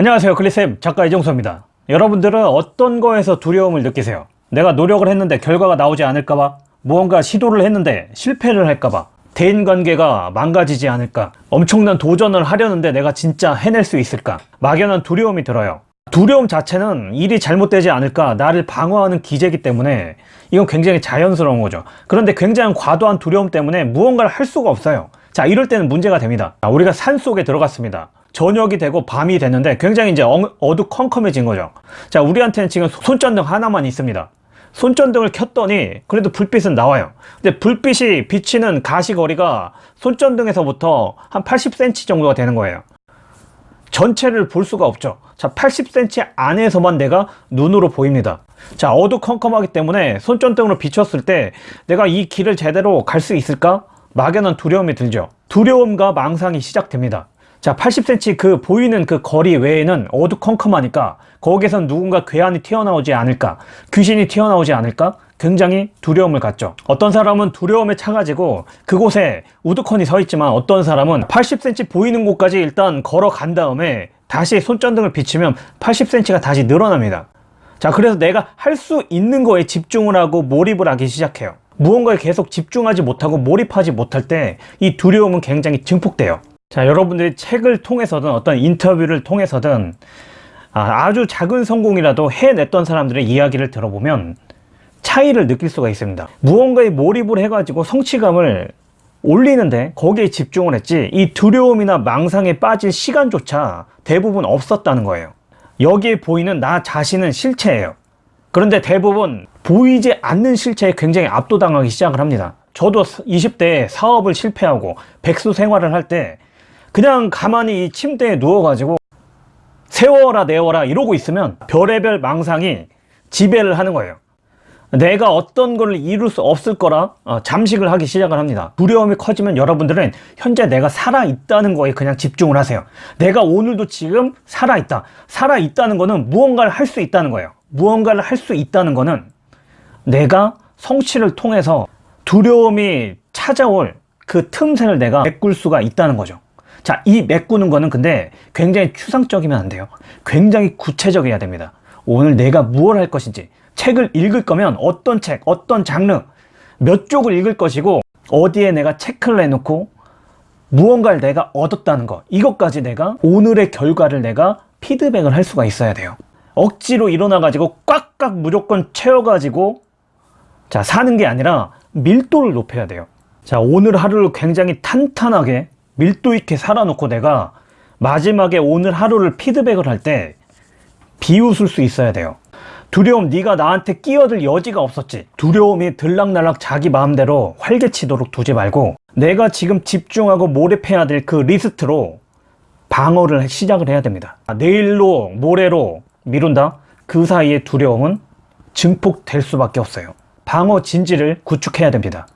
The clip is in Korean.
안녕하세요 클리쌤. 작가 이정수입니다. 여러분들은 어떤 거에서 두려움을 느끼세요? 내가 노력을 했는데 결과가 나오지 않을까봐? 무언가 시도를 했는데 실패를 할까봐? 대인관계가 망가지지 않을까? 엄청난 도전을 하려는데 내가 진짜 해낼 수 있을까? 막연한 두려움이 들어요. 두려움 자체는 일이 잘못되지 않을까 나를 방어하는 기제이기 때문에 이건 굉장히 자연스러운 거죠. 그런데 굉장히 과도한 두려움 때문에 무언가를 할 수가 없어요. 자 이럴 때는 문제가 됩니다. 자, 우리가 산 속에 들어갔습니다 저녁이 되고 밤이 됐는데 굉장히 이제 어두컴컴해진 거죠. 자 우리한테는 지금 손전등 하나만 있습니다. 손전등을 켰더니 그래도 불빛은 나와요. 근데 불빛이 비치는 가시거리가 손전등에서부터 한 80cm 정도가 되는 거예요. 전체를 볼 수가 없죠. 자 80cm 안에서만 내가 눈으로 보입니다. 자 어두컴컴하기 때문에 손전등으로 비췄을 때 내가 이 길을 제대로 갈 수 있을까? 막연한 두려움이 들죠. 두려움과 망상이 시작됩니다 자 80cm 그 보이는 그 거리 외에는 어두컴컴하니까 거기에선 누군가 괴한이 튀어나오지 않을까 귀신이 튀어나오지 않을까 굉장히 두려움을 갖죠. 어떤 사람은 두려움에 차가지고 그곳에 우두커니 서 있지만 어떤 사람은 80cm 보이는 곳까지 일단 걸어간 다음에 다시 손전등을 비치면 80cm가 다시 늘어납니다. 자 그래서 내가 할 수 있는 거에 집중을 하고 몰입을 하기 시작해요. 무언가에 계속 집중하지 못하고 몰입하지 못할 때 이 두려움은 굉장히 증폭돼요 자 여러분들이 책을 통해서든 어떤 인터뷰를 통해서든 아, 주 작은 성공이라도 해냈던 사람들의 이야기를 들어보면 차이를 느낄 수가 있습니다. 무언가에 몰입을 해가지고 성취감을 올리는데 거기에 집중을 했지 이 두려움이나 망상에 빠질 시간조차 대부분 없었다는 거예요. 여기에 보이는 나 자신은 실체예요. 그런데 대부분 보이지 않는 실체에 굉장히 압도당하기 시작을 합니다. 저도 20대에 사업을 실패하고 백수 생활을 할 때 그냥 가만히 이 침대에 누워가지고 세워라 내워라 이러고 있으면 별의별 망상이 지배를 하는 거예요. 내가 어떤 걸 이룰 수 없을 거라 어, 잠식을 하기 시작을 합니다. 두려움이 커지면 여러분들은 현재 내가 살아있다는 거에 그냥 집중을 하세요. 내가 오늘도 지금 살아있다. 살아있다는 거는 무언가를 할 수 있다는 거예요. 무언가를 할 수 있다는 거는 내가 성취를 통해서 두려움이 찾아올 그 틈새를 내가 메꿀 수가 있다는 거죠 자, 이 메꾸는 거는 근데 굉장히 추상적이면 안 돼요. 굉장히 구체적이어야 됩니다. 오늘 내가 무엇을 할 것인지 책을 읽을 거면 어떤 책, 어떤 장르, 몇 쪽을 읽을 것이고 어디에 내가 체크를 해놓고 무언가를 내가 얻었다는 거 이것까지 내가 오늘의 결과를 내가 피드백을 할 수가 있어야 돼요. 억지로 일어나 가지고 꽉꽉 무조건 채워 가지고 자 사는 게 아니라 밀도를 높여야 돼요. 자 오늘 하루를 굉장히 탄탄하게 밀도 있게 살아놓고 내가 마지막에 오늘 하루를 피드백을 할 때 비웃을 수 있어야 돼요. 두려움 네가 나한테 끼어들 여지가 없었지. 두려움이 들락날락 자기 마음대로 활개치도록 두지 말고 내가 지금 집중하고 몰입해야 될 그 리스트로 방어를 시작을 해야 됩니다. 내일로 모레로 미룬다? 그 사이에 두려움은 증폭될 수밖에 없어요. 방어 진지를 구축해야 됩니다